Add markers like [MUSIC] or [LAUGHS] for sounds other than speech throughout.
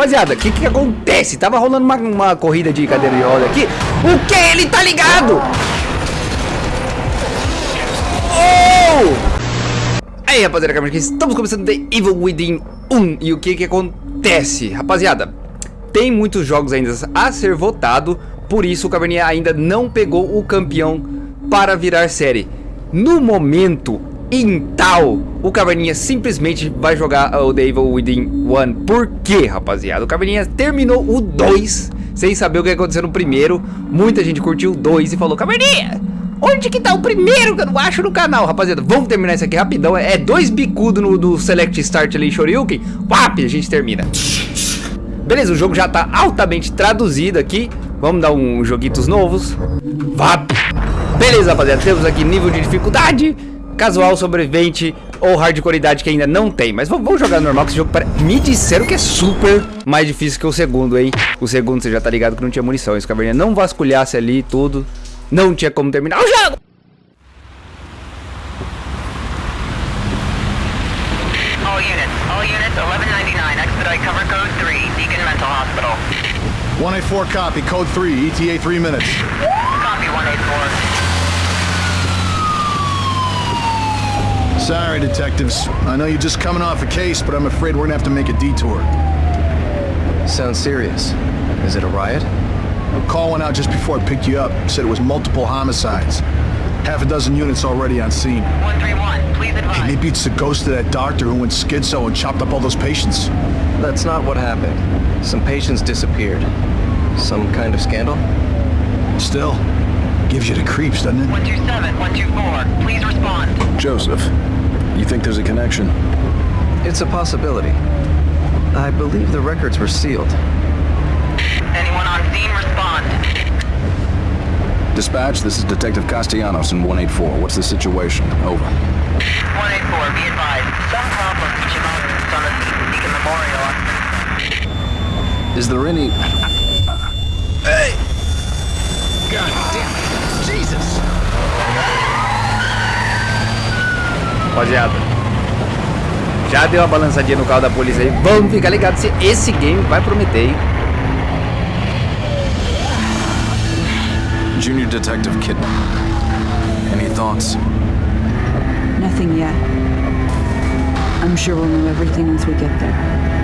Rapaziada, o que que acontece? Tava rolando uma, uma corrida de cadeira de roda aqui. O que? Ele tá ligado? Oh! Aí, rapaziada, estamos começando The Evil Within 1. E o que que acontece? Rapaziada, tem muitos jogos ainda a ser votado. Por isso o Caverninha ainda não pegou o campeão para virar série. No momento, em tal, o Caverninha simplesmente vai jogar o The Evil Within 1. Por quê, rapaziada? O Caverninha terminou o 2 sem saber o que aconteceu no primeiro. Muita gente curtiu o 2 e falou, Caverninha, onde que tá o primeiro que eu não acho no canal? Rapaziada, vamos terminar isso aqui rapidão. É dois bicudos no, no Select Start ali, Shoryuken. Pap, a gente termina. Beleza, o jogo já tá altamente traduzido aqui. Vamos dar uns joguitos novos. Vap. Beleza, rapaziada, temos aqui nível de dificuldade casual, sobrevivente ou hardcoreidade que ainda não tem. Mas vamos jogar normal, que esse jogo para... me disseram que é super mais difícil que o segundo, hein? O segundo você já tá ligado que não tinha munição. Esse caverninha não vasculhasse ali tudo, não tinha como terminar o jogo. All units, all units, 1199, expedite cover code 3, Deacon Mental Hospital. 184 copy, code 3, ETA 3 minutes. Copy 184. Sorry, detectives. I know you're just coming off a case, but I'm afraid we're gonna have to make a detour. Sounds serious. Is it a riot? A call went out just before I picked you up. Said it was multiple homicides. Half a dozen units already on scene. 131, please advise. Maybe it's the ghost of that doctor who went schizo and chopped up all those patients. That's not what happened. Some patients disappeared. Some kind of scandal? Still, gives you the creeps, doesn't it? 127, 124, please respond. Joseph, you think there's a connection? It's a possibility. I believe the records were sealed. Anyone on scene, respond. Dispatch, this is Detective Castellanos in 184. What's the situation? Over. 184, be advised. Some problem reaching mountains on the Beacon Memorial. Is there any... Hey! Rapaziada. Já deu uma balançadinha no carro da polícia aí. Vamos ficar ligado se esse game vai prometer, hein? Junior Detective Kidman. Any thoughts? Nothing yet. I'm sure we'll know everything once we get there.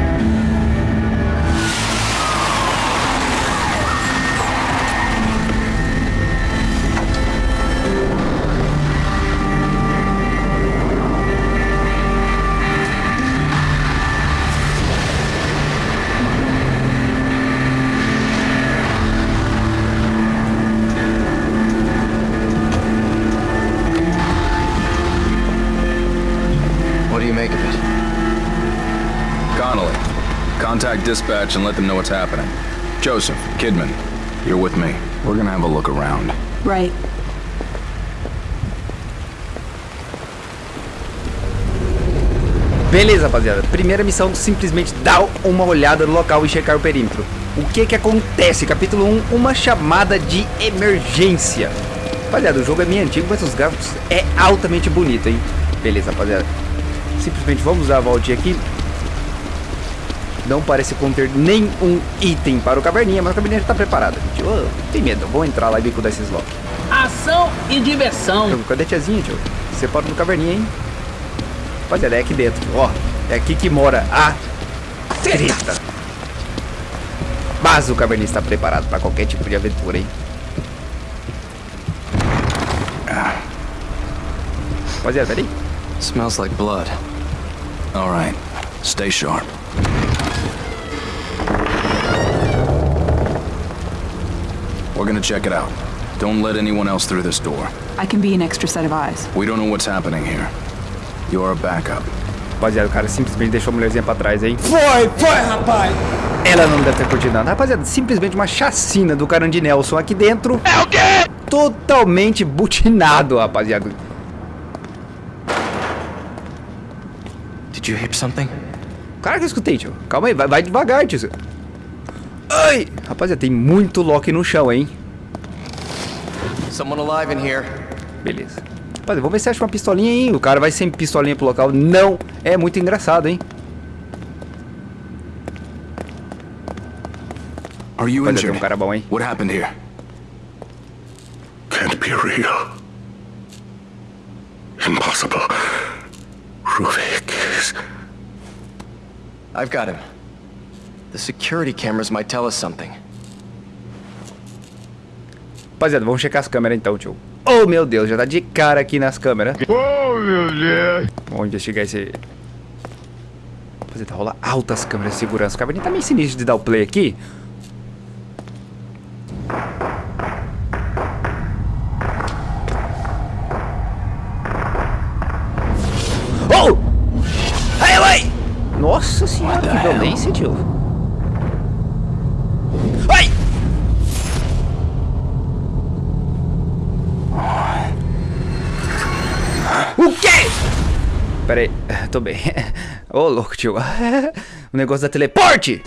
Contact dispatch and let them know what's happening. Joseph, Kidman, you're with me. We're gonna have a look around. Right. Beleza, rapaziada. Primeira missão, simplesmente dar uma olhada no local e checar o perímetro. O que que acontece? Capítulo 1, uma chamada de emergência. Rapaziada, o jogo é meio antigo, mas os gráficos é altamente bonito, hein? Beleza, rapaziada. Simplesmente vamos dar a voltinha aqui. Não parece conter nenhum item para o Caverninha, mas o Caverninha já está preparado. Gente. Oh, tem medo, vou entrar lá e bico desses lock. Ação e diversão. Cadê a tiazinha, tio? Separa do Caverninha, hein? Rapaziada, é aqui dentro. Ó, é aqui que mora a treta. Mas o Caverninha está preparado para qualquer tipo de aventura, hein? Rapaziada, peraí. Smells like blood. All right, stay sharp. We're gonna check it out. Don't let anyone else through this door. I can be an extra set of eyes. We don't know what's happening here. You're a backup. Rapaziada, o cara simplesmente deixou a mulherzinha pra trás aí. Foi, foi, rapaz! Ela não deve ter curtido nada. Rapaziada, simplesmente uma chacina do Carandi Nelson aqui dentro. É o quê? Totalmente butinado, rapaziada. Did you hear something? Cara, que eu escutei, tio. Calma aí, vai, vai devagar, tio. Ai! Rapaziada, tem muito Loki no chão, hein? Someone alive in here. Beleza. Rapaziada, vamos ver se acha uma pistolinha aí. O cara vai sem pistolinha pro local. Não é muito engraçado, hein? Are you injured? um cara bom, hein? What happened here? Can't be real. Impossible. Ruvik is... I've got him. The security cameras might tell us something. Rapaziada, vamos checar as câmeras então, tio. Oh, meu Deus, já tá de cara aqui nas câmeras. Oh, meu Deus! Vamos investigar esse... Rapaziada, rola altas câmeras de segurança. O caverninha tá meio sinistro de dar o play aqui. Tô bem. Ô, louco, tio. [LAUGHS] O negócio da teleporte!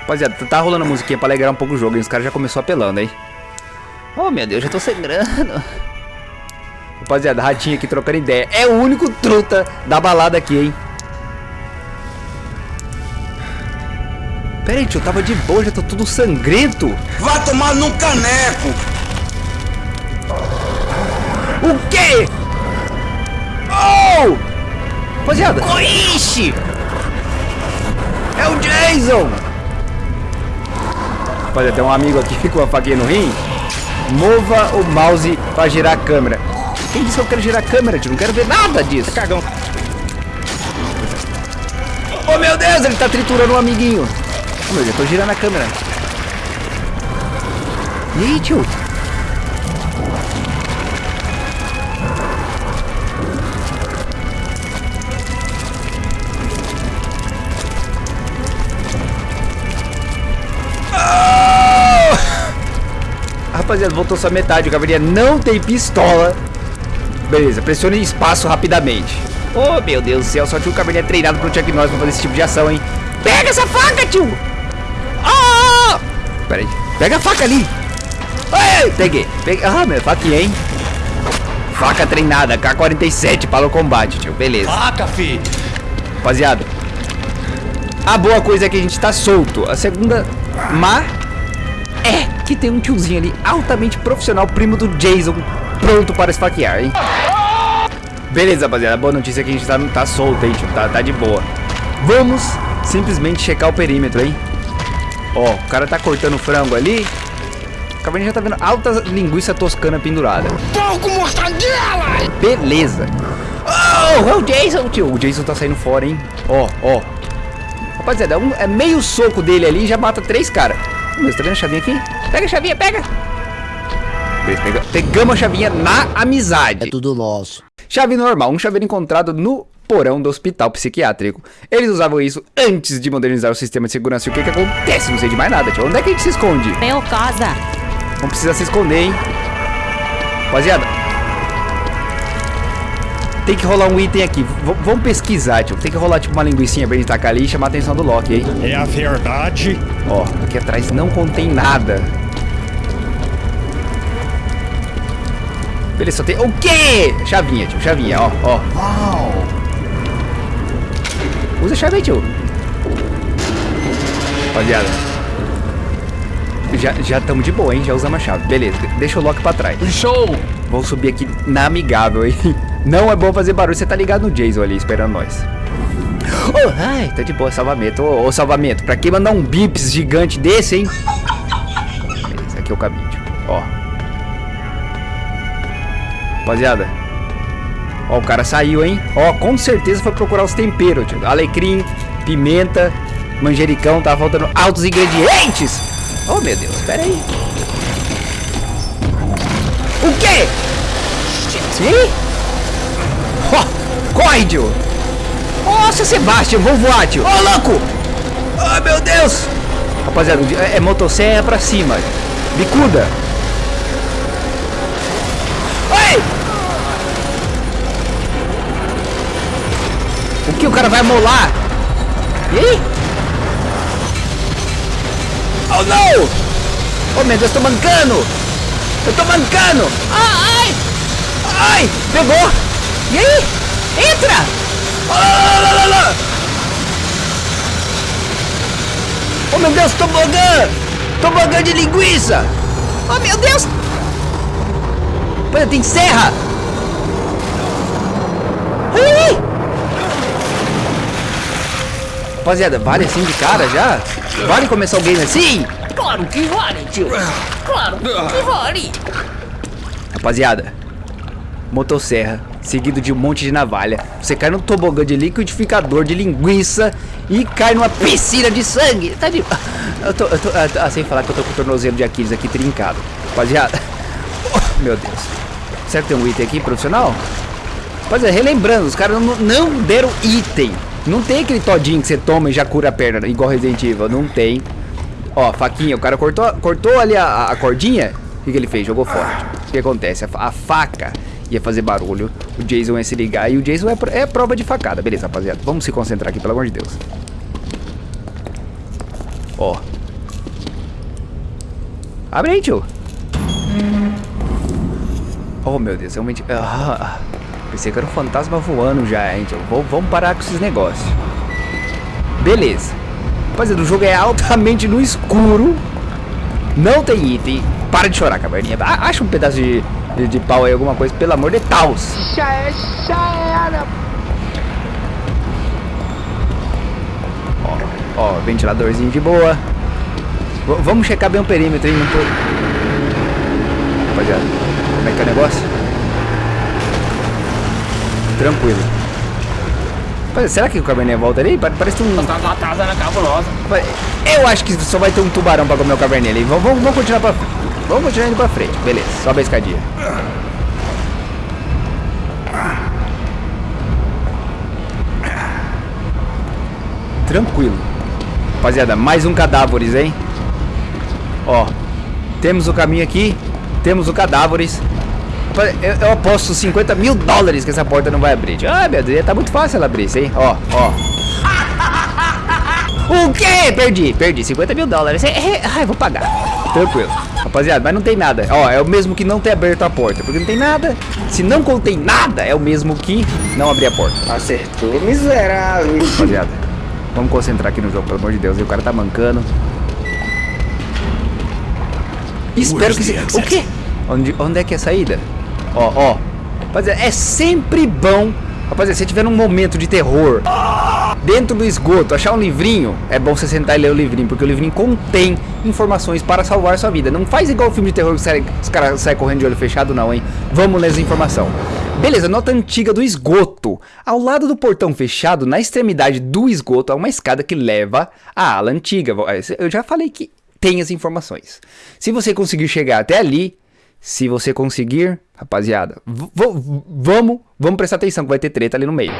Rapaziada, tá rolando musiquinha pra alegrar um pouco o jogo, hein? Os caras já começou apelando, hein? Oh, meu Deus, já tô sangrando. Rapaziada, ratinho aqui trocando ideia. É o único truta da balada aqui, hein? Pera aí, tio, tava de boa, já tô tudo sangrento. Vai tomar num caneco! O quê? Oh! Rapaziada. Ixi! É o Jason! Rapaziada, tem um amigo aqui com uma faquinha no rim. Mova o mouse pra girar a câmera. Quem disse que eu quero girar a câmera, tio? Não quero ver nada disso. Cagão. Oh, meu Deus, ele tá triturando um amiguinho. Oh, meu Deus, eu tô girando a câmera. E aí, tio? Rapaziada, voltou só metade. O cavaleiro não tem pistola. Beleza, pressione espaço rapidamente. Oh, meu Deus do céu. Só tinha um cavaleiro treinado pro Chuck Norris pra fazer esse tipo de ação, hein? Pega essa faca, tio! Ah! Pera aí. Pega a faca ali. Ei, peguei. peguei. Ah, meu, faquinha, hein? Faca treinada, K-47 para o combate, tio. Beleza. Faca, fi! Rapaziada, a boa coisa é que a gente tá solto. A segunda má é que tem um tiozinho ali altamente profissional, primo do Jason, pronto para esfaquear, hein? Beleza, rapaziada. A boa notícia é que a gente tá, tá solto, hein, tio. Tá, tá de boa. Vamos simplesmente checar o perímetro, hein? Ó, o cara tá cortando frango ali. O cavalinho já tá vendo alta linguiça toscana pendurada. Pouco mortadela! Beleza. Oh, é o Jason, tio. O Jason tá saindo fora, hein? Ó, ó. Rapaziada, é, um- é meio soco dele ali e já mata três caras. Mas tá vendo a chavinha aqui? Pega a chavinha, pega. Beleza, pega- Pegamos a chavinha na amizade. É tudo nosso. Chave normal, um chaveiro encontrado no porão do hospital psiquiátrico. Eles usavam isso antes de modernizar o sistema de segurança. E o que que acontece? Não sei de mais nada, tio. Onde é que a gente se esconde? Meu casa. Não precisa se esconder, hein? Rapaziada. Tem que rolar um item aqui. V vamos pesquisar, tio. Tem que rolar tipo uma linguicinha pra gente tacar ali e chamar a atenção do Loki, hein? É a verdade? Ó, aqui atrás não contém nada. Beleza, só tem... O quê? Chavinha, tio. Chavinha, ó, ó. Usa a chave aí, tio. Rapaziada. Já já estamos de boa, hein? Já usamos a chave. Beleza, de- deixa o Loki pra trás. Show! Vou subir aqui na amigável, hein? [LAUGHS] Não é bom fazer barulho, você tá ligado no Jason ali, esperando nós. Oh, ai, tá de boa, salvamento. Ô, ô, salvamento, pra que mandar um bips gigante desse, hein? Beleza, aqui é o caminho, tio. Ó. Rapaziada. Ó, o cara saiu, hein? Ó, com certeza foi procurar os temperos, tio. Alecrim, pimenta, manjericão, tá faltando altos ingredientes. Oh, meu Deus, pera aí. O quê? Sim? Ó, corre, tio. Nossa, Sebastião, vou voar, tio. Ô, louco! Ai, meu Deus! Rapaziada, é, é motosserra pra cima. Bicuda. Ai! O que? O cara vai molar? E aí? Oh, não! Oh, meu Deus, tô mancando! Eu tô mancando! Ah, ai! Ai! Pegou! E aí? Entra! Ah, lá, lá, lá, lá. Deus, tobogã! Tobogã de linguiça! Oh, meu Deus! Olha, tem serra! Ai! Rapaziada, vale assim de cara já? Vale começar o game assim? Claro que vale, tio. Claro que vale. Rapaziada, motosserra, seguido de um monte de navalha. Você cai no tobogã de liquidificador de linguiça e cai numa piscina de sangue. Tá de... Eu tô, eu tô, ah, sem falar que eu tô com o tornozelo de Aquiles aqui trincado. Rapaziada, oh, [LAUGHS] meu Deus. Será que tem um item aqui profissional? Rapaziada, relembrando, os caras não, não deram item. Não tem aquele todinho que você toma e já cura a perna, igual Resident Evil. Não tem. Ó, faquinha, o cara cortou, cortou ali a, a cordinha. O que, que ele fez? Jogou fora. O que acontece? A, a, faca ia fazer barulho. O Jason ia se ligar. E o Jason é, é prova de facada. Beleza, rapaziada. Vamos se concentrar aqui, pelo amor de Deus. Ó. Abre aí, tio. Oh, meu Deus. Realmente... Ah, pensei que era um fantasma voando já, hein, tio. Vamos parar com esses negócios. Beleza. Rapaziada, o jogo é altamente no escuro. Não tem item. Para de chorar, caverninha. Acha um pedaço de, de, de pau aí, alguma coisa, pelo amor de Deus. Já é, já era. Ó, ó, ventiladorzinho de boa. V vamos checar bem o perímetro, hein? Não tô... Rapaziada, como é que é o negócio? Tranquilo. Será que o caverninha volta ali? Parece um... Tá cabulosa. Eu acho que só vai ter um tubarão pra comer o caverninha ali. Vamos, vamos, vamos continuar pra frente. Vamos continuar indo pra frente. Beleza, sobe a escadinha. Tranquilo. Rapaziada, mais um cadáveres, hein? Ó, temos o caminho aqui. Temos o cadáveres. Eu, eu, aposto 50 mil dólares que essa porta não vai abrir. Ah, meu Deus, tá muito fácil ela abrir isso, hein? Ó, ó. [LAUGHS] O quê? Perdi, perdi. 50 mil dólares. É, é, ai, vou pagar. Tranquilo. Rapaziada, mas não tem nada. Ó, é o mesmo que não ter aberto a porta. Porque não tem nada. Se não contém nada, é o mesmo que não abrir a porta. Acertou, miserável. Rapaziada, vamos concentrar aqui no jogo, pelo amor de Deus. E o cara tá mancando. Espero que... Se... O quê? Onde, onde é que é a saída? Ó, ó. Rapaziada, é sempre bom. Rapaziada, se tiver um momento de terror dentro do esgoto, achar um livrinho, é bom você sentar e ler o livrinho, porque o livrinho contém informações para salvar sua vida. Não faz igual o filme de terror que os caras saem correndo de olho fechado, não, hein? Vamos ler essa informação. Beleza, nota antiga do esgoto. Ao lado do portão fechado, na extremidade do esgoto, há uma escada que leva à ala antiga. Eu já falei que tem as informações. Se você conseguir chegar até ali, se você conseguir, rapaziada, vamos, vamos prestar atenção que vai ter treta ali no meio.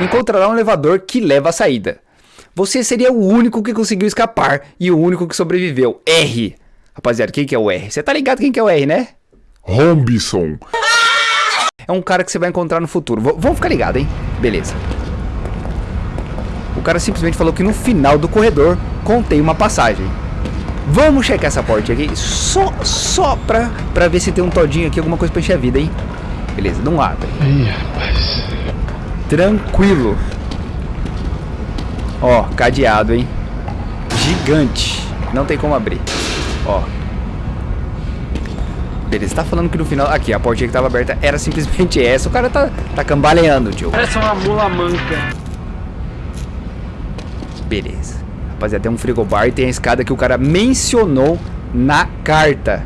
Encontrará um elevador que leva à saída. Você seria o único que conseguiu escapar e o único que sobreviveu. R. Rapaziada, quem que é o R? Você tá ligado quem que é o R, né? Robinson. É um cara que você vai encontrar no futuro. V vamos ficar ligado, hein? Beleza. O cara simplesmente falou que no final do corredor contém uma passagem. Vamos checar essa porta aqui, só, só pra, pra ver se tem um todinho aqui, alguma coisa pra encher a vida, hein? Beleza, não abre. Ih, rapaz. Tranquilo. Ó, cadeado, hein? Gigante. Não tem como abrir. Ó. Beleza, tá falando que no final... Aqui, a portinha que tava aberta era simplesmente [LAUGHS] essa. O cara tá, tá cambaleando, tio. Parece uma mula manca. Beleza. Rapaziada, tem um frigobar e tem a escada que o cara mencionou na carta.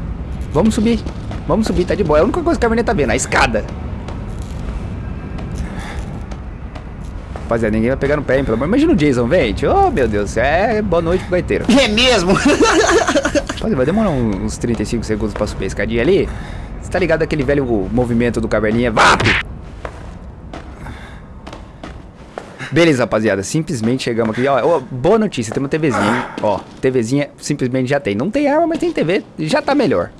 Vamos subir. Vamos subir, tá de boa. É a única coisa que a menina tá vendo, a escada. Rapaziada, ninguém vai pegar no pé, hein, pelo amor. Imagina o Jason, gente. Oh, meu Deus. É boa noite pro gaiteiro. É mesmo? [LAUGHS] Rapaziada, vai demorar uns 35 segundos pra subir a escadinha ali. Você tá ligado aquele velho movimento do caverninha? VAP! Beleza, rapaziada, simplesmente chegamos aqui, ó, ó, boa notícia, tem uma TVzinha, ó, TVzinha simplesmente já tem, não tem arma, mas tem TV, já tá melhor.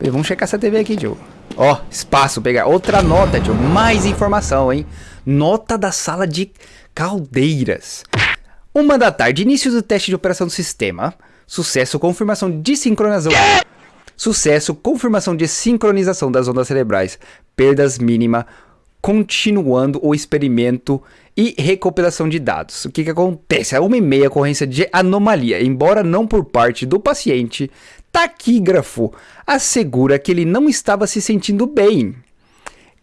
Vamos checar essa TV aqui, tio. Ó, espaço, pegar outra nota, tio, mais informação, hein? Nota da sala de caldeiras. Uma da tarde, início do teste de operação do sistema. Sucesso, confirmação de sincronização. Sucesso, confirmação de sincronização das ondas cerebrais. Perdas mínima continuando o experimento e recopilação de dados. O que, que acontece? A uma e meia ocorrência de anomalia, embora não por parte do paciente, taquígrafo assegura que ele não estava se sentindo bem.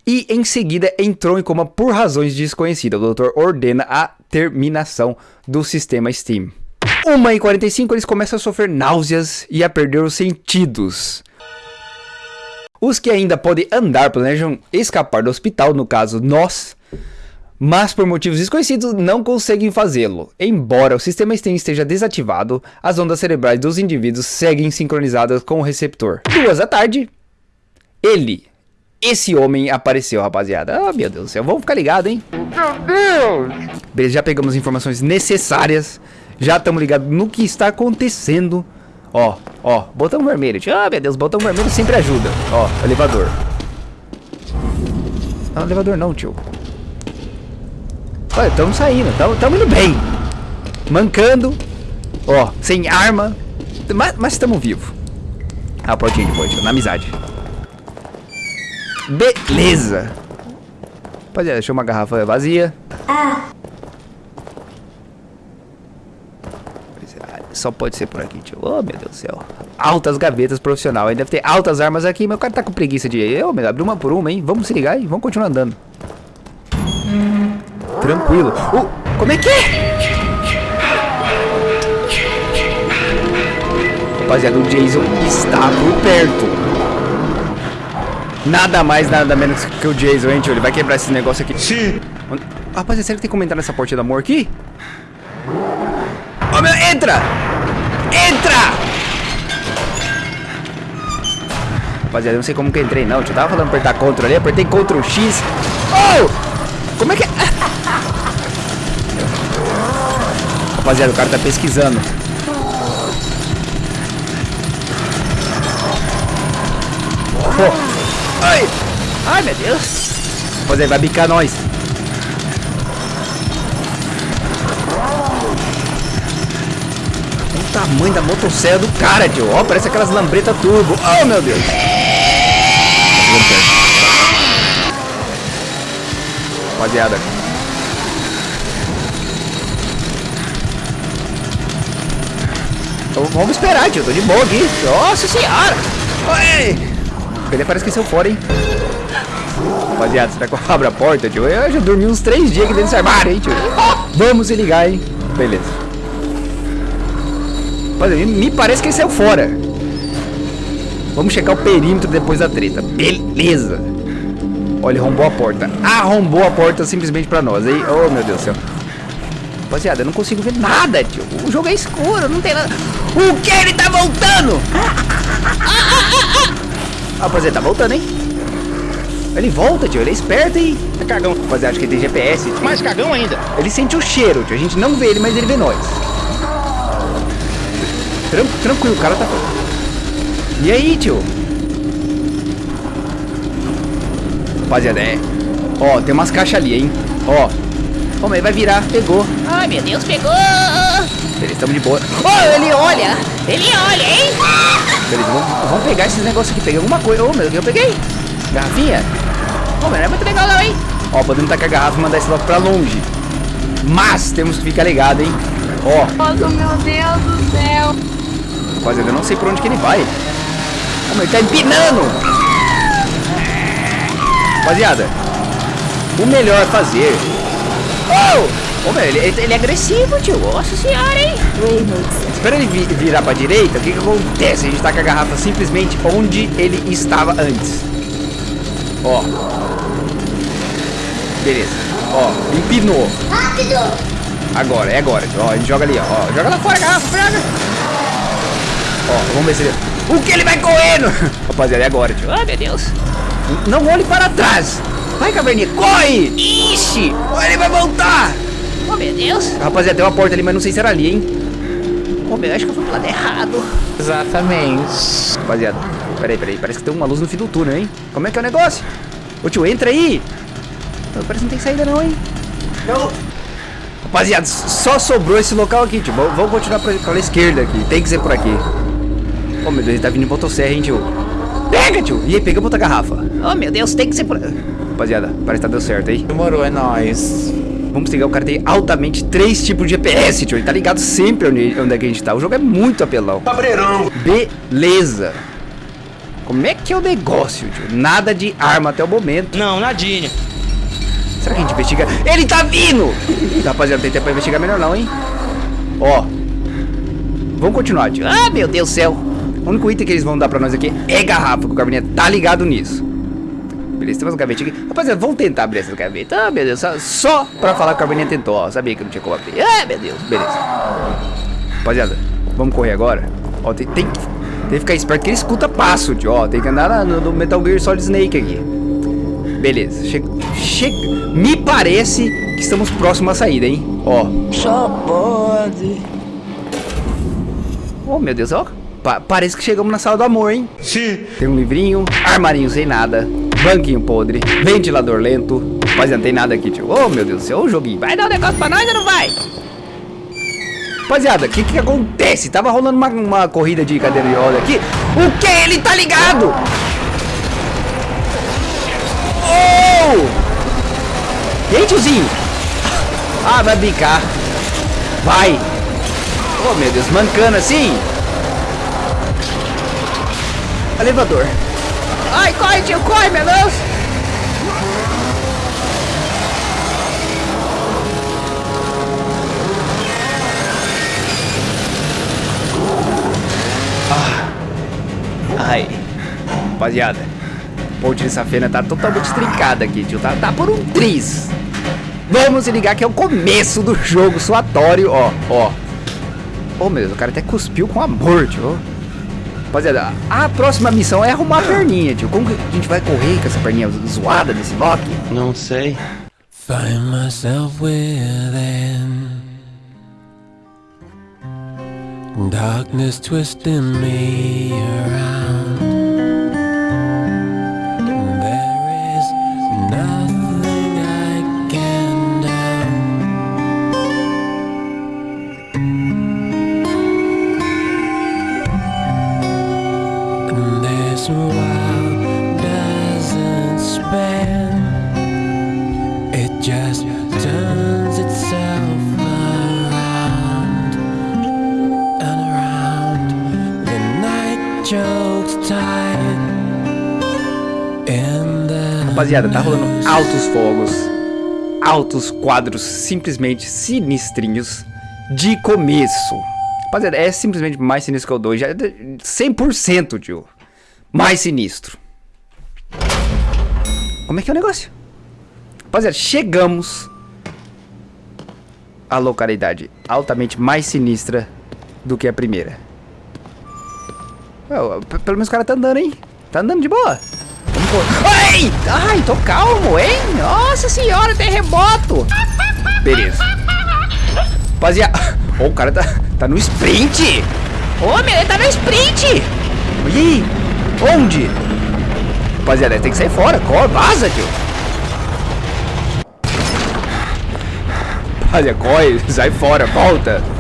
E em seguida entrou em coma por razões desconhecidas. O doutor ordena a terminação do sistema Steam. 1h45 eles começam a sofrer náuseas e a perder os sentidos. Os que ainda podem andar planejam escapar do hospital, no caso nós, mas por motivos desconhecidos não conseguem fazê-lo. Embora o sistema STEM esteja desativado, as ondas cerebrais dos indivíduos seguem sincronizadas com o receptor. Duas da tarde, ele, esse homem apareceu, rapaziada. Ah, meu Deus do céu, vamos ficar ligado, hein? Meu Deus! Beleza, já pegamos as informações necessárias, já estamos ligados no que está acontecendo. Ó, ó, botão vermelho. Ah, meu Deus, botão vermelho sempre ajuda. Ó, elevador. Não, elevador não, tio. Olha, estamos saindo, estamos indo bem. Mancando. Ó, sem arma. Mas estamos vivos. Ah, portinha de boa, na amizade. Beleza. Rapaziada, deixou uma garrafa vazia. Ah. Só pode ser por aqui, tio. Oh, meu Deus do céu. Altas gavetas profissional. Aí deve ter altas armas aqui, mas o cara tá com preguiça de... Eu, meu, abrir uma por uma, hein? Vamos se ligar e vamos continuar andando. Tranquilo. Uh, como é que é? Rapaziada, o Jason está por perto. Nada mais, nada menos que o Jason, hein, tio? Ele vai quebrar esse negócio aqui. Sim. Rapaziada, será que tem que comentar nessa porta do amor aqui? Oh, meu, entra! Entra! Rapaziada, eu não sei como que eu entrei, não. Eu tava falando apertar Ctrl ali, apertei Ctrl X. Oh! Como é que é? Rapaziada, o cara tá pesquisando. Oh. Ai! Ai, meu Deus! Rapaziada, vai bicar nós. O tamanho da motosserra do cara, tio. Ó, oh, parece aquelas lambretas turbo. Oh, meu Deus! Rapaziada, Então, vamos esperar, tio. Tô de boa aqui. Nossa senhora. Oi. Ele parece que saiu fora, hein? Rapaziada, será que eu abro a porta, tio? Eu já dormi uns três dias aqui dentro desse armário, hein, tio? Vamos se ligar, hein? Beleza. Rapaziada, me parece que ele saiu fora. Vamos checar o perímetro depois da treta. Beleza. Olha, arrombou a porta. Arrombou a porta simplesmente pra nós, hein? Oh, meu Deus do céu. Rapaziada, eu não consigo ver nada, tio. O jogo é escuro, não tem nada. O que? Ele tá voltando! Rapaziada, tá voltando, hein? Ele volta, tio. Ele é esperto, hein? É cagão. Rapaziada, acho que ele tem GPS, tio. Mais cagão ainda. Ele sente o cheiro, tio. A gente não vê ele, mas ele vê nós. Tran tranquilo, o cara tá... E aí, tio? Rapaziada, é... Ó, tem umas caixas ali, hein? Ó, Vamos aí, vai virar. Pegou. Ai, meu Deus, pegou. Beleza, estamos de boa. Oh, ele olha. Ele olha, hein? Beleza, vamos, vamos pegar esses negócios aqui. Peguei alguma coisa. Oh, meu Deus, eu peguei. Garrafinha. Oh, mas não é muito legal não, hein? Ó, podemos tacar a garrafa e mandar esse logo pra longe. Mas temos que ficar ligado, hein? Ó. Nossa, meu Deus do céu. Rapaziada, eu não sei por onde que ele vai. Oh, mas ele tá empinando. Rapaziada, o melhor fazer Oh! Ô, meu, ele, ele, é agressivo, tio. Nossa senhora, hein? Espera ele vir, virar pra direita, o que que acontece? A gente tá com a garrafa simplesmente onde ele estava antes. Ó. Beleza. Ó, empinou. Rápido! Agora, é agora. Ó, a gente joga ali, ó. Joga lá fora a garrafa, pega. Ó, vamos ver se ele... O que ele vai correndo? [LAUGHS] Rapaziada, é agora, tio. Ai, meu Deus. Não olhe para trás. Vai, caverninha, corre! Ixi! Ele vai voltar! Meu Deus! Rapaziada, tem uma porta ali, mas não sei se era ali, hein? Oh, meu, acho que eu fui pro lado errado. Exatamente. Rapaziada, peraí, peraí. Parece que tem uma luz no fim do túnel, hein? Como é que é o negócio? Ô, tio, entra aí! Parece que não tem saída não, hein? Não! Rapaziada, só sobrou esse local aqui, tio. Vamos continuar pra, pra esquerda aqui. Tem que ser por aqui. Oh, meu Deus, ele tá vindo em motosserra, hein, tio? Pega, tio! E aí, pegamos outra garrafa. Oh, meu Deus, tem que ser por... Rapaziada, parece que tá dando certo aí. Demorou, é nóis. Vamos pegar, o cara tem altamente três tipos de GPS, tio. Ele tá ligado sempre onde, onde é que a gente tá. O jogo é muito apelão. Cabreirão. Beleza. Como é que é o negócio, tio? Nada de arma até o momento. Não, nadinha. Será que a gente investiga? Ele tá vindo! [LAUGHS] Rapaziada, não tem tempo pra investigar melhor não, hein? Ó. Vamos continuar, tio. Ah, meu Deus do céu. O único item que eles vão dar pra nós aqui é garrafa, que o Cabernet tá ligado nisso. Beleza, temos um gavetinho aqui. Rapaziada, vamos tentar abrir essa gaveta. Ah, meu Deus, só, só pra falar que o Cabernet tentou, ó. Sabia que não tinha como abrir. Ah, meu Deus, beleza. Rapaziada, vamos correr agora. Ó, tem, tem, que- tem que ficar esperto que ele escuta passo, tio. Ó, tem que andar no, no Metal Gear Solid Snake aqui. Beleza, che che me parece que estamos próximos à saída, hein? Ó. Só pode. Oh, meu Deus, ó. Pa- parece que chegamos na sala do amor, hein? Sim. Tem um livrinho, armarinho sem nada, banquinho podre, ventilador lento. Mas não tem nada aqui, tio. Oh, meu Deus do céu, o joguinho. Vai dar um negócio pra nós ou não vai? Rapaziada, o que que acontece? Tava rolando uma, uma corrida de cadeira de roda aqui. O que? Ele tá ligado! Oh! E aí, tiozinho? Ah, vai brincar. Vai. Oh, meu Deus, mancando assim. Elevador. Ai, corre, tio, corre, meu Deus. Ah. Ai. Rapaziada, a ponte de safena tá totalmente trincada aqui, tio. Tá, tá por um tris. Vamos ligar que é o começo do jogo suatório, ó, ó. Oh, meu Deus, o cara até cuspiu com amor, tio. Rapaziada, a próxima missão é arrumar a perninha, tio. Como que a gente vai correr com essa perninha zoada desse bloco? Não sei. Find myself within darkness twisting me around. Rapaziada, tá rolando altos fogos, altos quadros simplesmente sinistrinhos de começo. Rapaziada, é simplesmente mais sinistro que o 2, já é de- 100%, tio. Mais sinistro. Como é que é o negócio? Rapaziada, chegamos à localidade altamente mais sinistra do que a primeira. P- pelo menos o cara tá andando, hein? Tá andando de boa. Correr. Ai! Ai, tô calmo, hein? Nossa senhora, terremoto! Beleza. Rapaziada, Ô, o cara tá, tá no sprint! Ô, meu, ele tá no sprint! Olha aí! Onde? Rapaziada, tem que sair fora, corre, vaza, tio! Rapaziada, corre, [LAUGHS] sai fora, volta!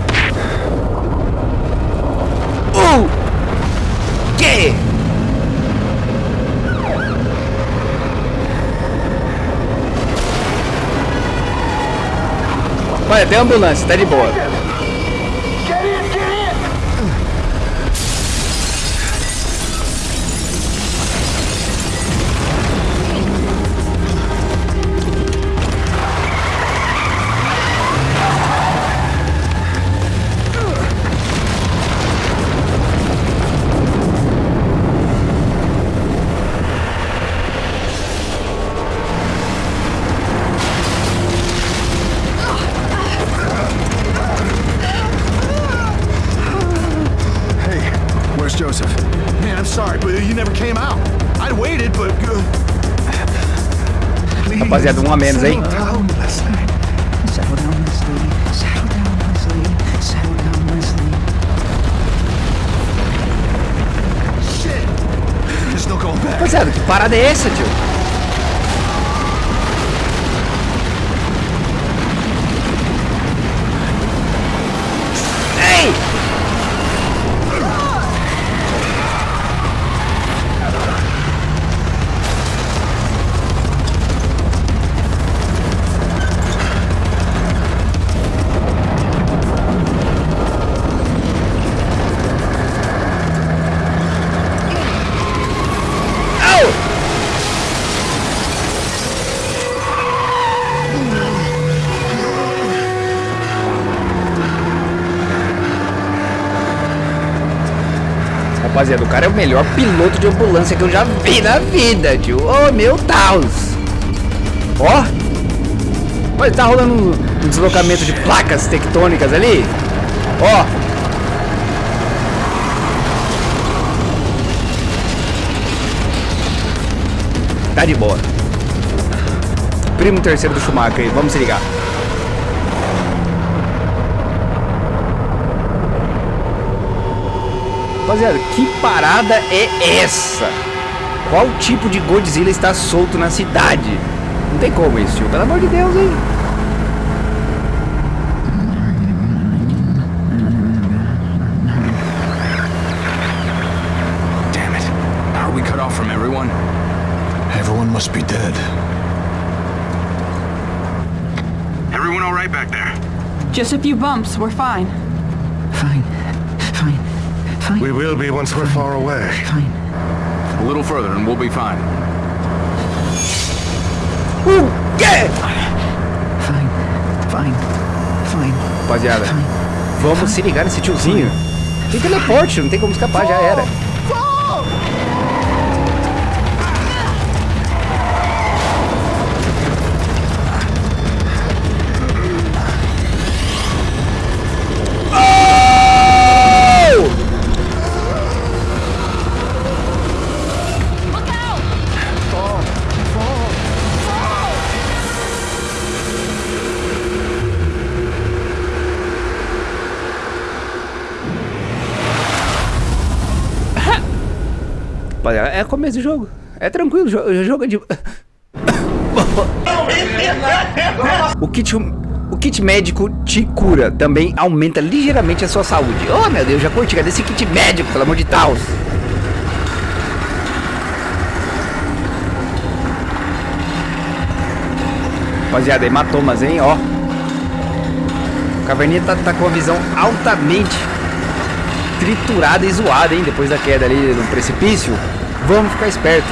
Olha, tem ambulância, tá de boa. Rapaziada, um a menos, hein? Rapaziada, que parada é essa, tio? Rapaziada, o cara é o melhor piloto de ambulância que eu já vi na vida, tio. Oh, meu Deus. Ó. Olha, tá rolando um, um deslocamento de placas tectônicas ali. Ó. Tá de boa. Primo terceiro do Schumacher aí, vamos se ligar. Rapaziada, que parada é essa? Qual tipo de Godzilla está solto na cidade? Não tem como isso, tio. Pelo amor de Deus, hein? Damn it. Are we cut off from everyone? Everyone must be dead. Everyone all right back there? Just a few bumps. We're fine. Fine. Fine. Fine. We will be once we're far away. Fine. A little further and we'll be fine. O quê? Fine. Fine. Fine. Rapaziada, vamos se ligar nesse tiozinho. Tem teleporte, não tem como escapar, já era. Rapaziada, é começo do jogo. É tranquilo, o jogo é de... [LAUGHS] o kit... O kit médico te cura, também aumenta ligeiramente a sua saúde. Oh meu Deus, já curti, cadê esse kit médico, pelo amor de Deus? Rapaziada, hematomas, hein, ó. O Caverninha tá, tá com a visão altamente triturada e zoada, hein, depois da queda ali no precipício. Vamos ficar esperto.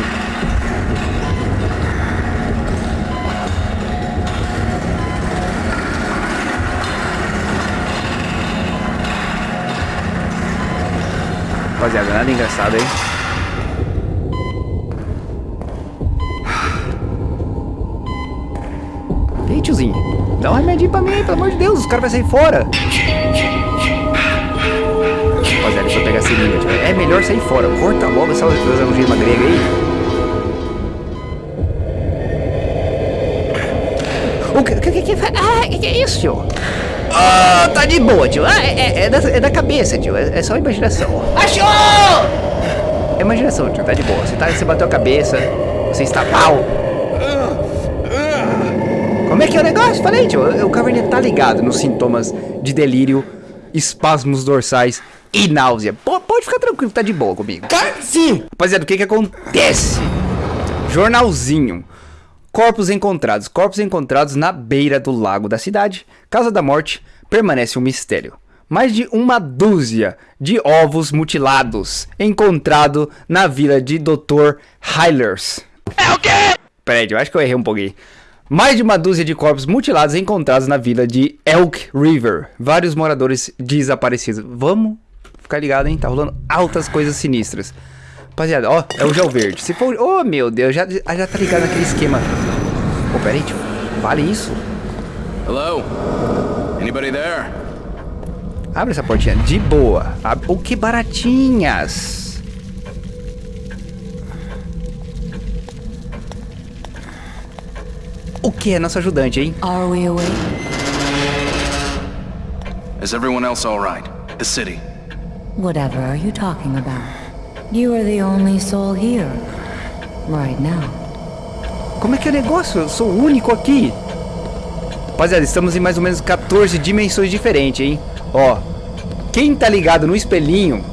Rapaziada, nada engraçado, hein? Ei, tiozinho, dá um remedinho pra mim aí, pelo amor de Deus, os caras vão sair fora. É melhor sair fora, corta logo essa algema grega aí. O que, que, que, que, ah, que, que é isso, tio? Ah, tá de boa, tio. Ah, é, é, é da, é da cabeça, tio. É, é só imaginação. Achou! É imaginação, tio. Tá de boa. Você, tá, você bateu a cabeça. Você está mal. Como é que é o negócio? Falei, tio. O Caverninha tá ligado nos sintomas de delírio, espasmos dorsais e náusea. P pode ficar tranquilo, tá de boa comigo. Sim! Rapaziada, o que que acontece? Jornalzinho. Corpos encontrados. Corpos encontrados na beira do lago da cidade. Casa da morte permanece um mistério. Mais de uma dúzia de ovos mutilados encontrado na vila de Dr. Hylers. É o quê? Peraí, eu acho que eu errei um pouquinho. Mais de uma dúzia de corpos mutilados encontrados na vila de Elk River. Vários moradores desaparecidos. Vamos ficar ligado, hein? Tá rolando altas coisas sinistras. Rapaziada, ó, é o gel verde. Se for... Oh, meu Deus, já, já tá ligado naquele esquema. Ô, oh, peraí, tio. Vale isso? Hello? Anybody there? Abre essa portinha. De boa. Abre... O oh, que baratinhas. Que é nosso ajudante, hein? Are we awake? Is everyone else all right? The city. Whatever are you talking about? You are the only soul here. Right now. Como é que é o negócio? Eu sou o único aqui. Rapaziada, estamos em mais ou menos 14 dimensões diferentes, hein? Ó, quem tá ligado no espelhinho,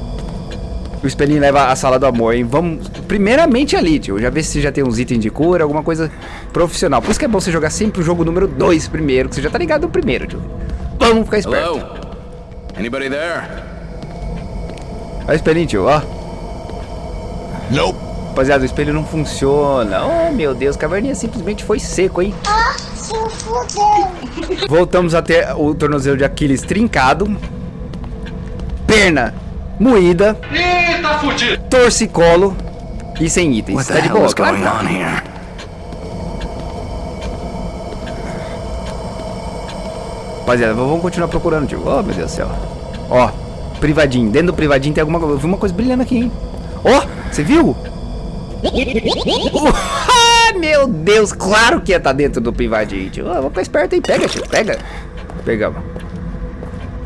o espelhinho leva a sala do amor, hein? Vamos primeiramente ali, tio. Já ver se já tem uns itens de cura, alguma coisa profissional. Por isso que é bom você jogar sempre o jogo número 2 primeiro, que você já tá ligado no primeiro, tio. Vamos ficar esperto. Hello? Anybody there? Olha o espelhinho, tio, ó. Nope. Rapaziada, o espelho não funciona. Oh, meu Deus, caverninha simplesmente foi seco, hein? Ah, se fudeu. [LAUGHS] Voltamos a ter o tornozelo de Aquiles trincado. Perna moída. Eita tá fudido. torcicolo e sem itens. What tá de boa, claro going que tá. on here? Rapaziada, vamos continuar procurando, tio. Oh, meu Deus do céu. Ó, privadinho. Dentro do privadinho tem alguma coisa. Eu vi uma coisa brilhando aqui, hein? Ó, você viu? [LAUGHS] Ah, meu Deus, claro que ia estar dentro do privadinho, tio. Ó, vamos ficar esperto, hein? Pega, tio, pega. Pegamos.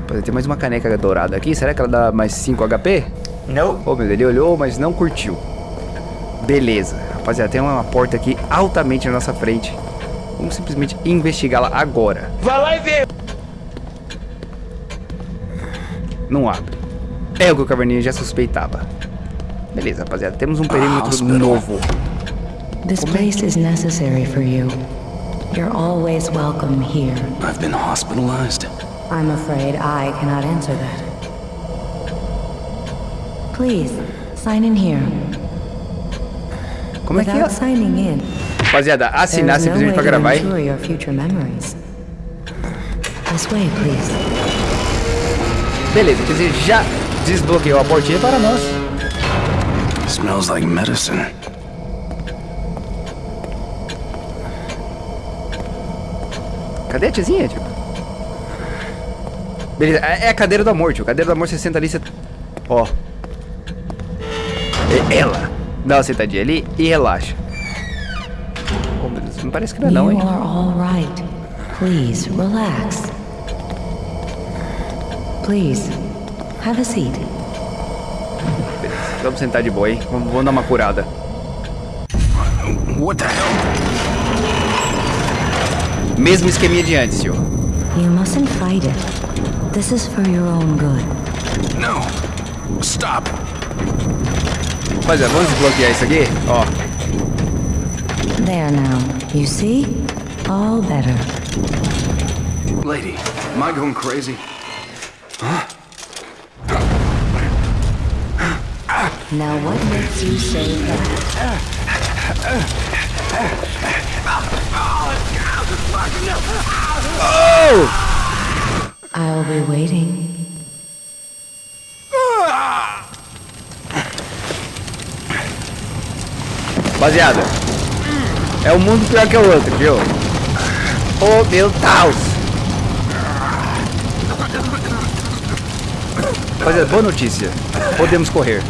Rapaziada, Tem mais uma caneca dourada aqui. Será que ela dá mais 5 HP? Não. Ô, meu Deus, ele olhou, mas não curtiu. Beleza. Rapaziada, tem uma porta aqui altamente na nossa frente. Vamos simplesmente investigá-la agora. Vai lá e vê. Não abre. É o que o Caverninha já suspeitava. Beleza, rapaziada. Temos um perímetro hospital. novo. This place is necessary for you. You're always welcome here. I've been hospitalized. I'm afraid I cannot answer that. Please, sign in here. Como é que é? Signing in, Rapaziada, assinar simplesmente pra to gravar, hein? This way, please. Beleza, quer dizer, já desbloqueou a portinha para nós. Smells like medicine. Cadê a tiazinha, tio? Beleza, é é a cadeira do amor, tio. Cadeira do amor, você senta ali, você... Ó. É ela. Dá uma sentadinha ali e relaxa. Oh, meu Deus, não parece que não é não, hein? You are all right. Please, relax. Please, have a seat. Vamos sentar de boa, hein? Vamos, vamos dar uma curada. What the hell? Mesmo esqueminha de antes, tio. You mustn't fight it. This is for your own good. No. Stop. Rapaziada, vamos desbloquear isso aqui? Ó. There now. You see? All better. Lady, am I going crazy? Now what makes you say that? Oh! I'll be waiting. Rapaziada, é um mundo pior que o outro, viu? Oh, meu Deus! Rapaziada, boa notícia. Podemos correr.